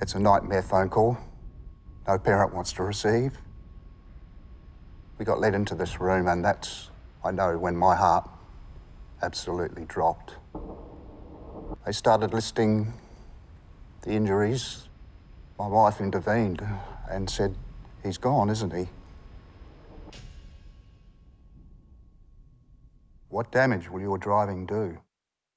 It's a nightmare phone call. No parent wants to receive. We got led into this room, and that's, I know, when my heart absolutely dropped. They started listing the injuries. My wife intervened and said, He's gone, isn't he? What damage will your driving do?